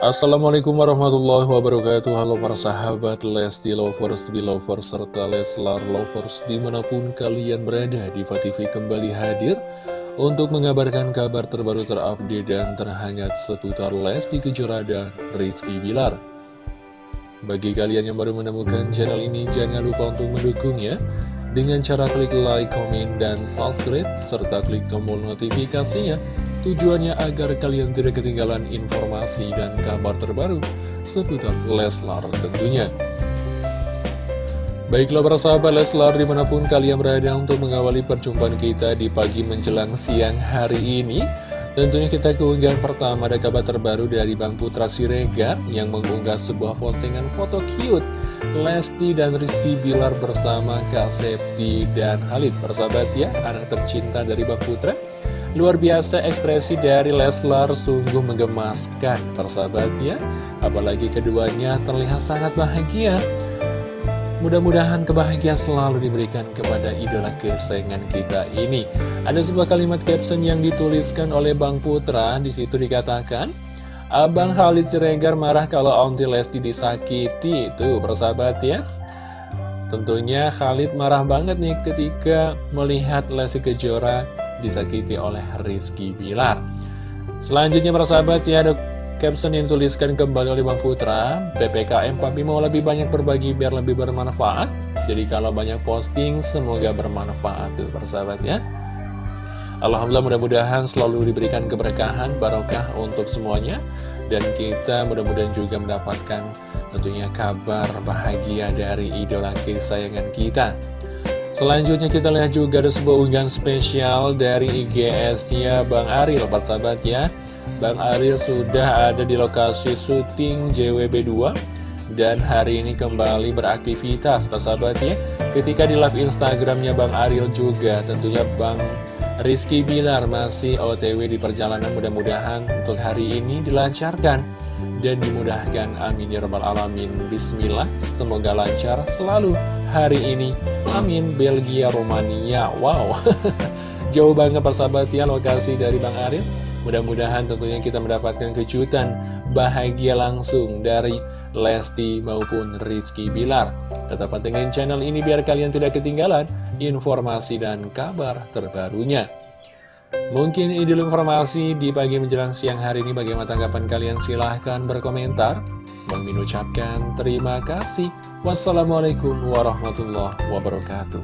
Assalamualaikum warahmatullahi wabarakatuh Halo para sahabat Lesti Lovers, Belovers, serta Leslar Lovers Di mana pun kalian berada, Diva TV kembali hadir Untuk mengabarkan kabar terbaru terupdate dan terhangat seputar Lesti Kejora dan Rizky Bilar Bagi kalian yang baru menemukan channel ini, jangan lupa untuk mendukungnya dengan cara klik like, komen, dan subscribe, serta klik tombol notifikasinya. Tujuannya agar kalian tidak ketinggalan informasi dan kabar terbaru seputar Leslar tentunya. Baiklah para sahabat Leslar di mana pun kalian berada untuk mengawali perjumpaan kita di pagi menjelang siang hari ini. Tentunya kita keunggahan pertama ada kabar terbaru dari Bang Putra Siregar yang mengunggah sebuah postingan foto cute Lesti dan Rizky Bilar bersama Kak Septi dan Halid Persahabat ya, anak tercinta dari Bang Putra Luar biasa ekspresi dari Leslar sungguh menggemaskan persahabat ya. Apalagi keduanya terlihat sangat bahagia. Mudah-mudahan kebahagiaan selalu diberikan kepada idola kesayangan kita ini. Ada sebuah kalimat caption yang dituliskan oleh Bang Putra, di situ dikatakan, Abang Khalid Siregar marah kalau Aunty Lesti disakiti. Tuh persahabat ya. Tentunya Khalid marah banget nih ketika melihat Lesti Kejora disakiti oleh Rizky Bilar. Selanjutnya persahabat ya ada caption yang dituliskan kembali oleh Bang Putra PPKM Papi mau lebih banyak berbagi biar lebih bermanfaat. Jadi kalau banyak posting semoga bermanfaat tuh persahabat ya. Alhamdulillah mudah-mudahan selalu diberikan keberkahan, barokah untuk semuanya. Dan kita mudah-mudahan juga mendapatkan tentunya kabar bahagia dari idola kesayangan kita Selanjutnya kita lihat juga ada sebuah unggahan spesial dari IGS-nya Bang Pak sahabat ya Bang Aril sudah ada di lokasi syuting JWB2 dan hari ini kembali beraktivitas. Sahabat ya Ketika di live Instagramnya Bang Aril juga tentunya Bang Rizky Bilar masih OTW di perjalanan. Mudah-mudahan untuk hari ini dilancarkan dan dimudahkan. Amin ya rabbal alamin. Bismillah semoga lancar selalu hari ini. Amin Belgia Romania. Wow. Jauh banget persahabat ya lokasi dari Bang Arif. Mudah-mudahan tentunya kita mendapatkan kejutan bahagia langsung dari Lesti maupun Rizky Bilar. Tetap dengan channel ini biar kalian tidak ketinggalan informasi dan kabar terbarunya. Mungkin ide informasi di pagi menjelang siang hari ini bagaimana tanggapan kalian silahkan berkomentar. Bang ucapkan terima kasih. Wassalamualaikum warahmatullahi wabarakatuh.